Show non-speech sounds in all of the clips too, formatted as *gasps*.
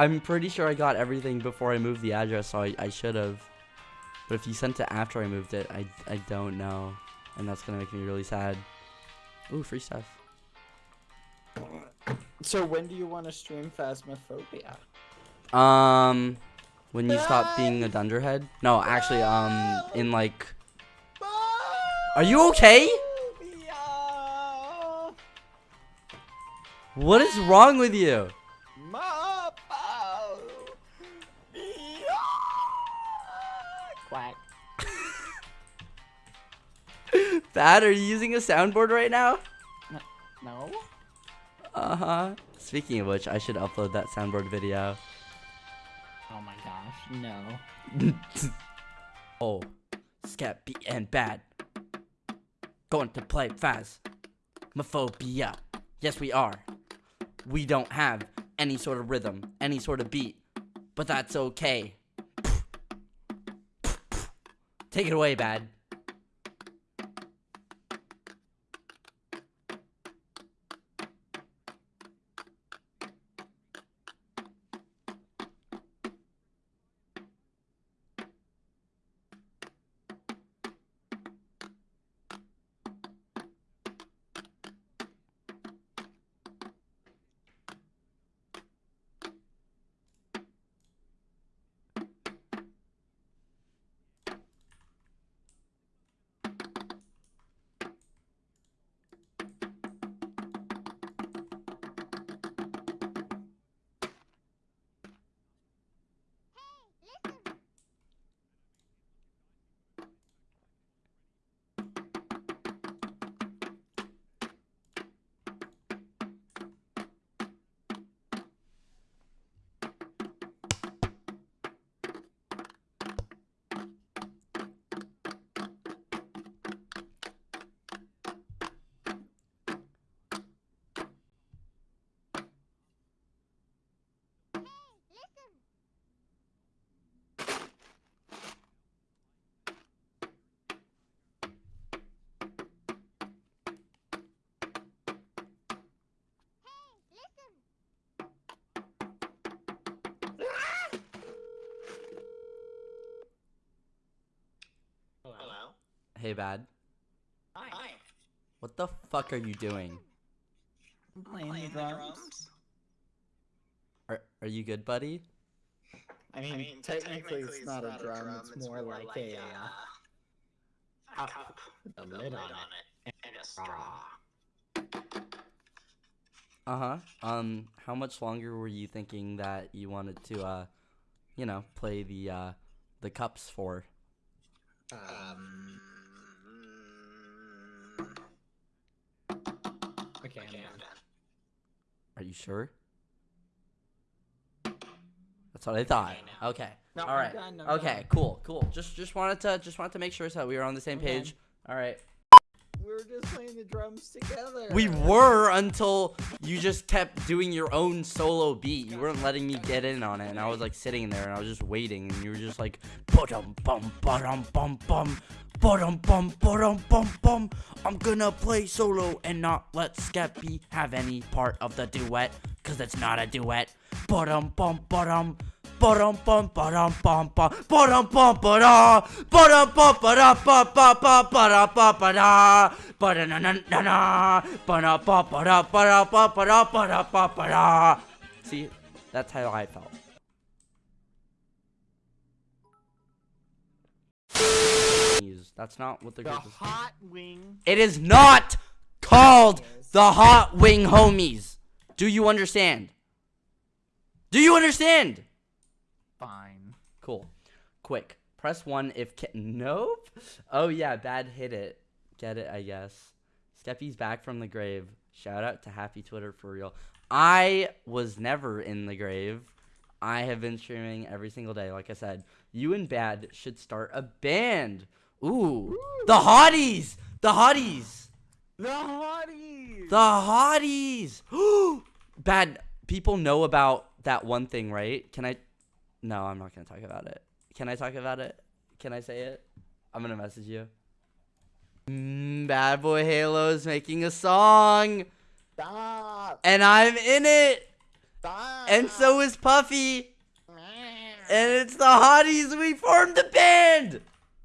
I'm pretty sure I got everything before I moved the address, so I, I should have. But if you sent it after I moved it, I, I don't know. And that's going to make me really sad. Ooh, free stuff. So when do you want to stream Phasmophobia? Um, when you stop being a dunderhead? No, actually, um, in like... Are you okay? What is wrong with you? Quack. Thad, are you using a soundboard right now? No? Uh-huh. Speaking of which, I should upload that soundboard video. Oh my gosh, no. *laughs* oh, Skeppy and Bad. Going to play Faz. Mophobia. Yes, we are. We don't have any sort of rhythm, any sort of beat, but that's okay. Take it away, Bad. Hey, Bad. Hi. What the fuck are you doing? I'm playing, the drums. Are, are you good, buddy? I mean, I mean, technically, it's not a drum, it's more like a, uh, a cup with a lid on it and a straw. Uh-huh. Um, how much longer were you thinking that you wanted to, uh, you know, play the, uh, the cups for? Um. Are you sure? That's what I thought. Okay, now. Okay. No, All I'm done, Okay. done. Cool. Cool. Just just wanted to just wanted to make sure so we were on the same I'm page. All right. We were just playing the drums together. We were until you just kept doing your own solo beat. You weren't letting me get in on it, and I was like sitting there and I was just waiting, and you were just like, bum bum bum bum bum. Bum bum bum bum bum. I'm gonna play solo and not let Skeppy have any part of the duet, cause it's not a duet. Bum bum bum. Ba-dum bum ba-dum bum bum ba-dum bum ba-da ba-dum bum ba-da ba ba ba ba-da ba ba-da ba-da na na na na ba-da ba ba-da ba-da ba ba-da ba-da ba ba-da See, that's how I felt. That's not what the The hot wing. It is not called the Hot Wing Homies. Do you understand? Do you understand? Fine. Cool. Quick. Press one if ca- nope. Oh yeah, bad hit it. Get it, I guess. Skeppy's back from the grave. Shout out to Happy Twitter for real. I was never in the grave. I have been streaming every single day. Like I said, you and Bad should start a band. Ooh, the hotties, the hotties, The hotties. the hotties. *gasps* Bad people know about that one thing, right? Can I? No, I'm not gonna talk about it. Can I talk about it? Can I say it? I'm gonna message you. Mm, Bad Boy Halo is making a song, Stop. and I'm in it. And so is Puffy. And it's the hotties. We formed a band.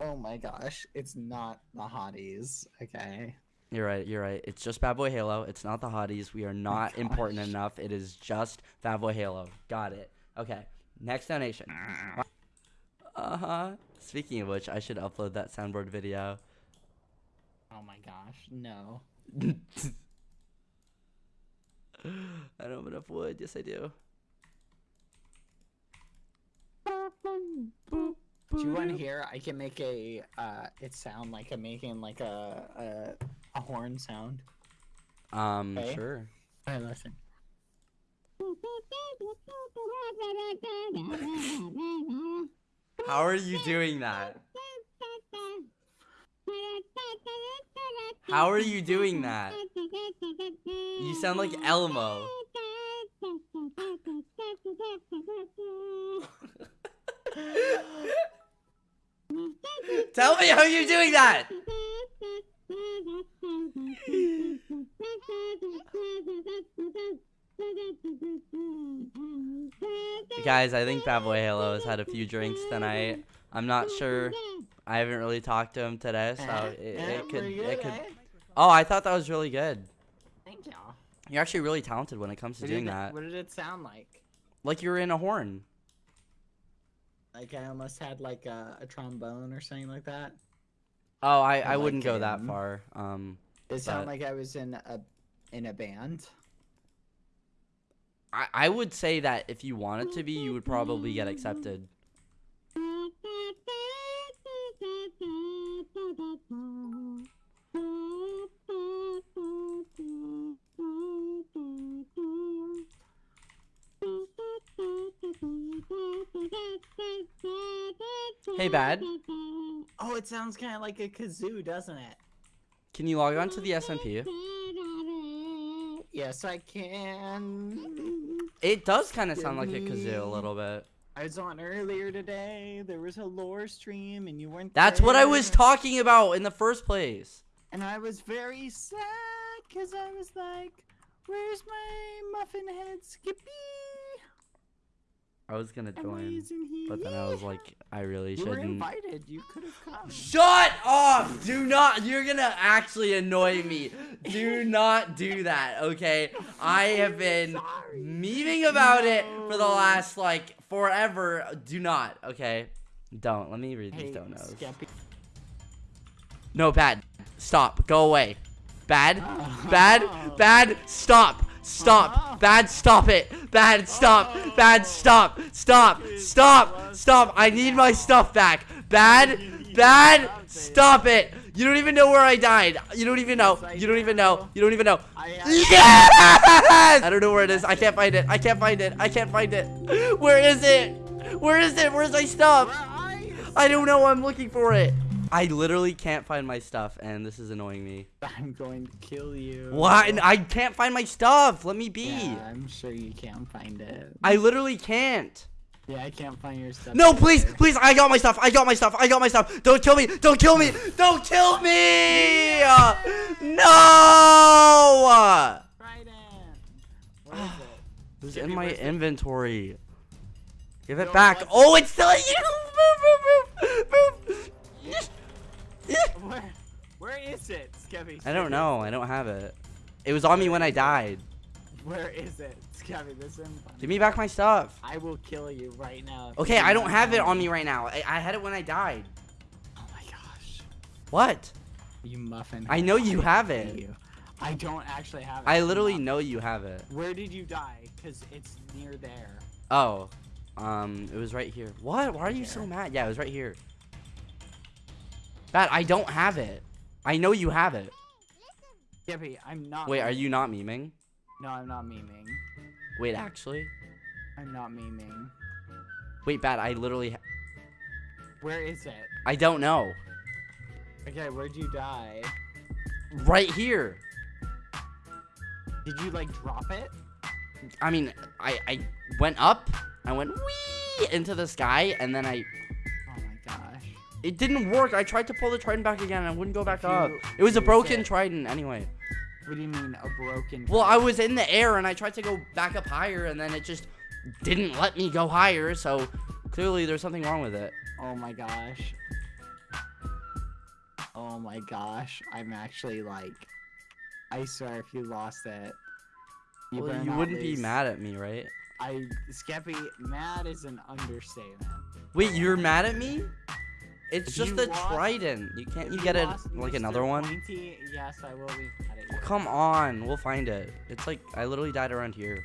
Oh my gosh, it's not the hotties. Okay. You're right. You're right. It's just Bad Boy Halo. It's not the hotties. We are not important enough. It is just Bad Boy Halo. Got it. Okay. Next donation. Uh huh. Speaking of which, I should upload that soundboard video. Oh my gosh, no. *laughs* I don't have enough wood. Yes, I do. Do you want to hear? I can make a. Uh, it sound like I'm making like a a, a horn sound. Um, Okay. sure. Alright, listen. How are you doing that? How are you doing that? You sound like Elmo. *laughs* Tell me how you're doing that. Guys, I think Bad Boy Halo has had a few drinks tonight. I'm not sure. I haven't really talked to him today, so Uh, it, it could it could. eh? Oh, I thought that was really good. Thank you. You're actually really talented when it comes to doing that. what did it sound like? Like you were in a horn. Like I almost had like a, a trombone or something like that. Oh, I, I wouldn't like, go that far. Um, It sounded like I was in a in a band. I, I would say that if you wanted to be, you would probably get accepted. Hey, Bad. Oh, it sounds kind of like a kazoo, doesn't it? Can you log on to the SMP? Yes, I can. It does kind of sound like a kazoo a little bit. I was on earlier today. There was a lore stream, and you weren't. That's what I was talking about in the first place. And I was very sad because I was like, "Where's my muffin head, Skeppy?" I was gonna join, why isn't he but then I was like, I really "You were shouldn't. invited. You could have come." Shut up! Do not. You're gonna actually annoy me. Do not do that, okay? *laughs* I have been Sorry. memeing about it for the last like forever. Do not, okay? Don't. Let me read Hey, these donos. No, bad. Stop. Go away. Bad. *laughs* Bad. Bad. Stop. Stop. Bad. Stop it. Bad. Stop. Bad. Stop. Stop. Stop. Stop. I need my stuff back. Bad. Bad. Stop it. You don't even know where I died. You don't even know. You don't even know. You don't even know. I, Yes! I don't know where it is. I can't find it. I can't find it. I can't find it. *laughs* Where is it? Where is it? Where's my stuff? Where are you? I don't know. I'm looking for it. I literally can't find my stuff, and this is annoying me. I'm going to kill you. Why? I can't find my stuff. Let me be. Yeah, I'm sure you can't find it. I literally can't. Yeah, I can't find your stuff. No, please, either. please. I got my stuff. I got my stuff. I got my stuff. Don't kill me. Don't kill me. Don't kill me. No. Trident. Where is it? *sighs* It was in my where's the- inventory. Give it No, back. what's- Oh, it's still you. Move, move, move, move. Where? Where is it, Skeppy? I don't know. I don't have it. It was on me when I died. *laughs* Where is it, Skeppy? This is Give me back my stuff. I will kill you right now. Okay, I don't have it on me right now. I, I had it when I died. Oh my gosh. What? You muffin. I know you have it. *laughs* You. I don't actually have it. I literally know you have it. Where did you die? Cause it's near there. Oh, um, it was right here. What? Why are you so mad? Yeah, it was right here. Bad, I don't have it. I know you have it. Skeppy, I'm not. Wait, are you not memeing? No, I'm not memeing. Wait, actually? I'm not memeing. Wait, Bad, I literally... Ha Where is it? I don't know. Okay, where'd you die? Right here. Did you like drop it? I mean, I, I went up. I went wee into the sky, and then I... Oh my gosh. It didn't work. I tried to pull the trident back again, and it wouldn't go back up. It was a broken it- trident anyway. What do you mean a broken? Well, I was in the air and I tried to go back up higher and then it just didn't let me go higher. So clearly there's something wrong with it. Oh my gosh. Oh my gosh. I'm actually like. I swear, if you lost it, you, Well, you wouldn't be mad at me, right? I Skeppy, mad is an understatement. Wait, you're mad at me? It's just you a lost- trident. You can't If you get it like another one? Pointy, yes, I will be you. Come on, we'll find it. It's like I literally died around here.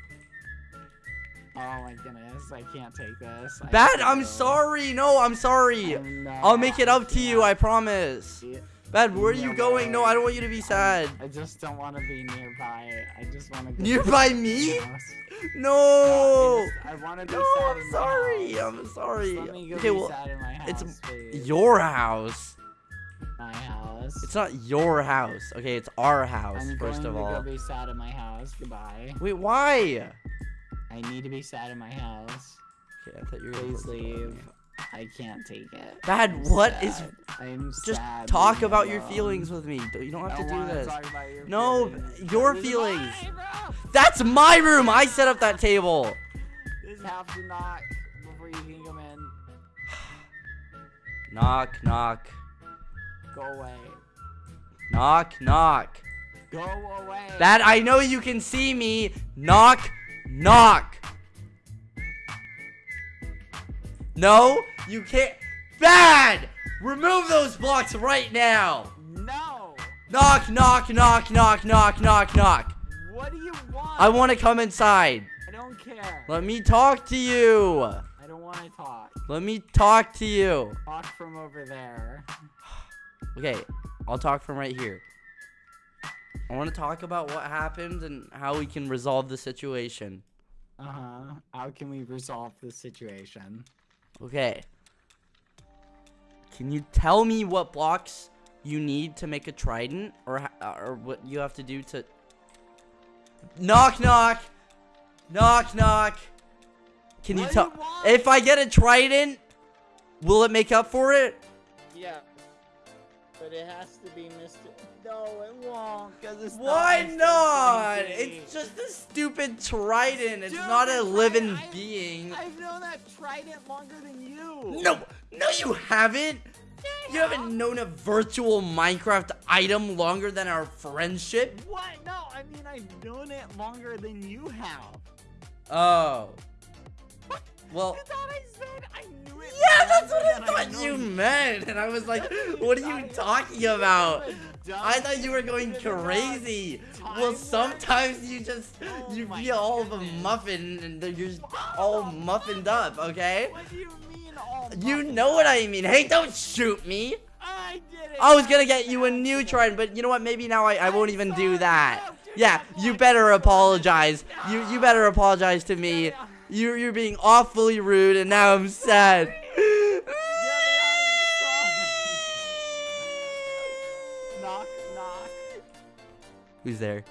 Oh my goodness, I can't take this. I Bad, I'm go. sorry. No, I'm sorry. I'm I'll make it up to you, I promise. Bad, where are you No going? No, I don't want you to be sad. I just don't want to be nearby. I just want to go Nearby to *laughs* me? house. No. I, want to be No, sad I'm sorry. I'm sorry. Just let me go Okay, well, sad in my house, it's please. your house. House. It's not your house. Okay, it's our house, I'm first going of to all. go be sad in my house. Goodbye. Wait, why? I need to be sad in my house. Okay, I thought you were gonna Please close the door on leave. I can't take it. Bad, I'm what is- sad. I'm Just sad. talk about your feelings with me. You don't have to do this. your No, feelings. your This feelings. my. That's my room. I set up that table. Just have to knock before you can come in. *sighs* Knock, knock, Go away. Knock, knock. Go away. That I know you can see me. Knock, knock. No, you can't. Bad. Remove those blocks right now. No. Knock, knock, knock, knock, knock, knock, knock. What do you want? I want to come inside. I don't care. Let me talk to you. I don't want to talk. Let me talk to you. Talk from over there. Okay, I'll talk from right here. I want to talk about what happened and how we can resolve the situation. Uh huh. How can we resolve the situation? Okay. Can you tell me what blocks you need to make a trident or or what you have to do to Knock knock. Knock knock. Can you What do tell? If I get a trident, will it make up for it? Yeah. But it has to be Mr. No, it won't, cause it's Why not. Not? It's just a stupid trident. It's Dude, not a living trident- I- being. I've known that trident longer than you. No, no, you haven't. You haven't known a virtual Minecraft item longer than our friendship. What? No, I mean I've known it longer than you have. Oh. *laughs* Well, I thought I that's what I thought you meant. And I was like, what are you talking about? I thought you were going crazy. Well, sometimes you just, you be all of a muffin and you're just all muffined up, okay? What do you mean all You know what? I mean. Hey, don't shoot me. I did it. I was gonna get you a new trident, but you know what? Maybe now I, I won't even do that. Yeah, you better apologize. You you better apologize to me. You're you're being awfully rude, and now I'm sad. Who's there?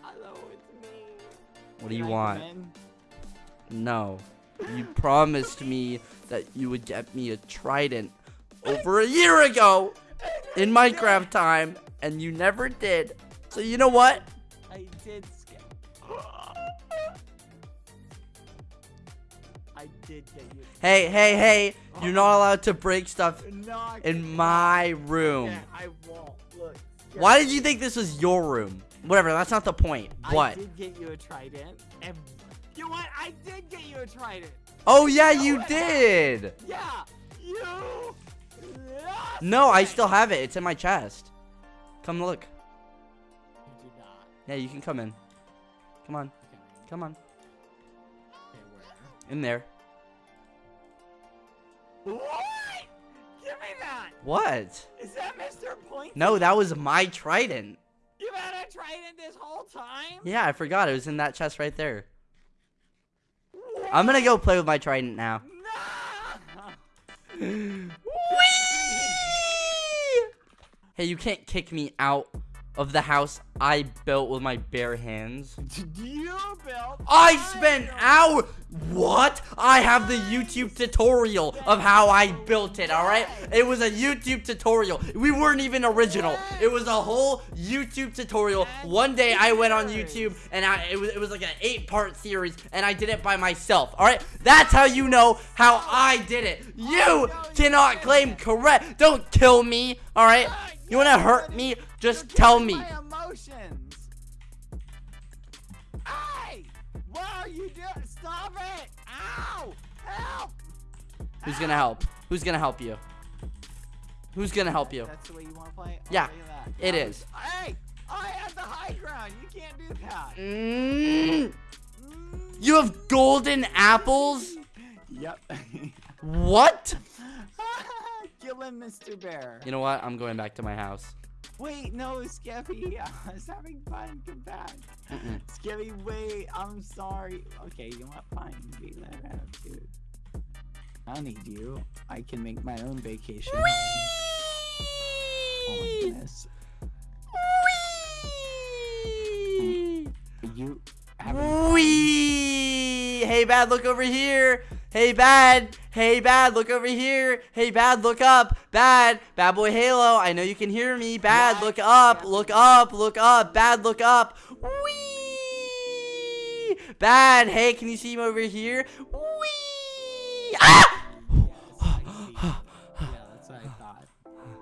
Hello, it's me. What do you I want? No. You *laughs* promised me that you would get me a trident *laughs* over a year ago *laughs* in Minecraft time, and you never did. So you know what? I did skip. I did get you. Hey, hey, hey! You're not allowed to break stuff in my room. Yeah, Why did you think this was your room? Whatever, that's not the point. What? I did get you a trident. And you know what? I did get you a trident. Oh yeah, No, you I- did. Yeah. You. No, I still have it. It's in my chest. Come look. You. Yeah, you can come in. Come on. Okay. Come on. Okay, where? In there. What? Give me that. What? Is that Mr. Point? No, that was my trident. You had a trident this whole time? Yeah, I forgot. It was in that chest right there. I'm gonna go play with my trident now. *laughs* *laughs* No. Hey, you can't kick me out of the house I built with my bare hands. *laughs* You built. I spent hours. What? I have the YouTube tutorial of how I built it, alright? It was a YouTube tutorial. We weren't even original. It was a whole YouTube tutorial. One day I went on YouTube and I it was, it was like an eight part series and I did it by myself, alright? That's how you know how I did it. You cannot claim correct. Don't kill me, alright? You wanna hurt me? Just tell me. My emotions. Hey! What are you doing? Stop it! Ow! Help! Who's gonna help? Who's gonna help you? Who's gonna help you? That's the way you want to play? Oh, Yeah, look at that. it is. Hey! I have the high ground. You can't do that. Mm, Mm. you have golden apples? *laughs* Yep. *laughs* What? Kill him, Mr. Bear. You know what? I'm going back to my house. Wait, no, Skeppy. *laughs* I was having fun. Come back. Mm-mm. Skeppy, wait. I'm sorry. Okay, you what? Fine. Be that attitude. I don't need you. I can make my own vacation. home. Oh my goodness. You having fun? Wee! Hey, bad, look over here. Hey, bad. Hey, bad, look over here. Hey, bad, look up. Bad. Bad boy Halo, I know you can hear me. Bad, look up. Look up. Look up. Bad, look up. Wee! Bad. Hey, can you see him over here? Wee! Ah! Yes, I see. yeah, that's what I thought.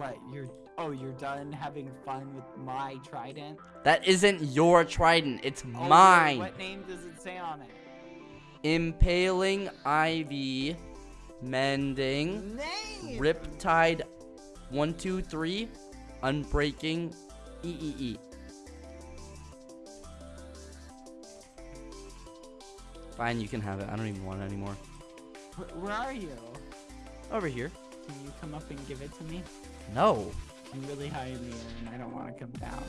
But you're oh, you're done having fun with my trident. That isn't your trident. It's Oh, mine. What name does it say on it? Impaling Ivy. Mending. Name. Riptide 123 Unbreaking E EEE. Fine, you can have it. I don't even want it anymore. Wh- Where are you? Over here. Can you come up and give it to me? No. I'm really high in the air and I don't want to come down.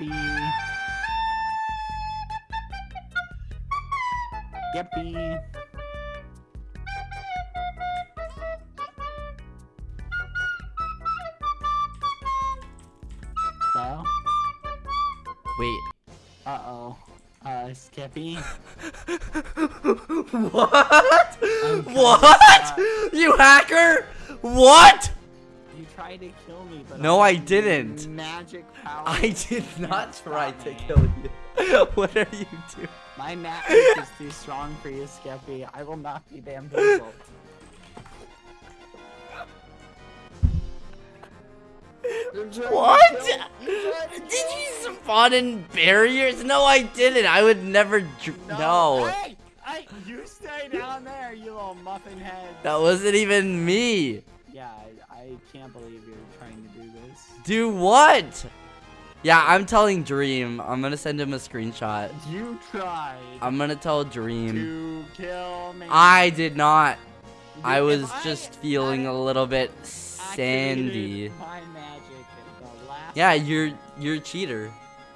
Yippee. Yippee. Hello? Wait. Uh-oh. Uh, Skeppy? *laughs* what? What? You hacker? What? You tried to kill me, but No, I using didn't. Magic power. I did not try to kill you. *laughs* what are you doing? My magic is too strong for you, Skeppy. I will not be bamboozled. *laughs* You're trying to What? kill- you're trying to Did you spawn in barriers? No, I didn't. I would never. Dr- no. Hey, hey, you stay down there, you little muffin head. That wasn't even me. Yeah, I, I can't believe you're do what? Yeah, I'm telling Dream. I'm gonna send him a screenshot. You tried I'm gonna tell Dream. to kill me. I did not. If I was I just feeling a little bit sandy. My magic last Yeah, you're you're a cheater.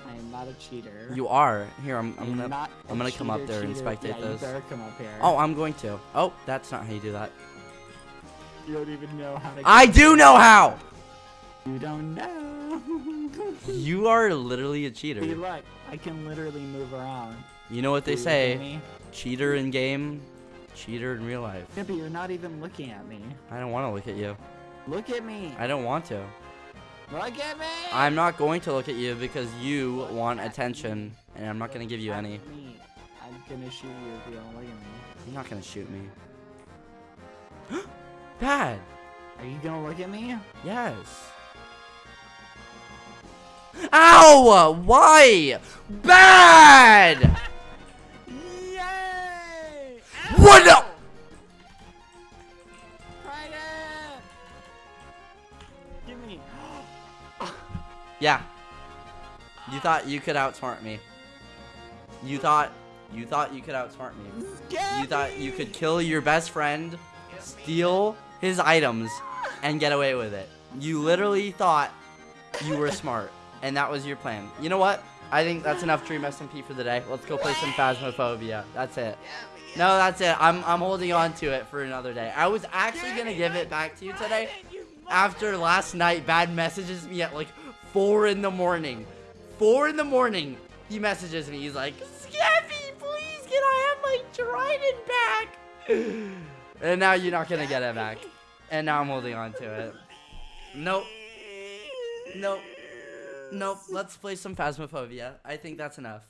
I am not a cheater. You are. Here, I'm, I I'm gonna. I'm gonna come up cheater, there and cheater. spectate yeah, those. You better come up here. Oh, I'm going to. Oh, that's not how you do that. you don't even know how to. I do know how. You don't know. *laughs* You are literally a See, cheater. look, I can literally move around. You know what they say? Cheater in game, cheater in real life. Yeah, but you're not even looking at me. I don't want to look at you. Look at me. I don't want to. Look at me. I'm not going to look at you because you want attention, and I'm not gonna give you Look any. me. I'm gonna shoot you if you don't look at me. You're not gonna shoot me. *gasps* Bad. Are you gonna look at me? Yes. Ow! Why? Bad! Yay! What the- Ow! Trident! Give me. *gasps* Yeah. You thought you could outsmart me. You thought You thought you could outsmart me. You thought you could kill your best friend, steal his items, and get away with it. You literally thought you were smart, and that was your plan. You know what? I think that's enough Dream SMP for the day. Let's go play some Phasmophobia. That's it. No, that's it. I'm, I'm holding on to it for another day. I was actually going to give it back to you today after last night. Bad messages me at like 4 in the morning. 4 in the morning, he messages me. He's like, Skeppy, please, can I have my trident back? *sighs* And now you're not going to get it back. And now I'm holding on to it. Nope. Nope. Nope. Let's play some Phasmophobia. I think that's enough.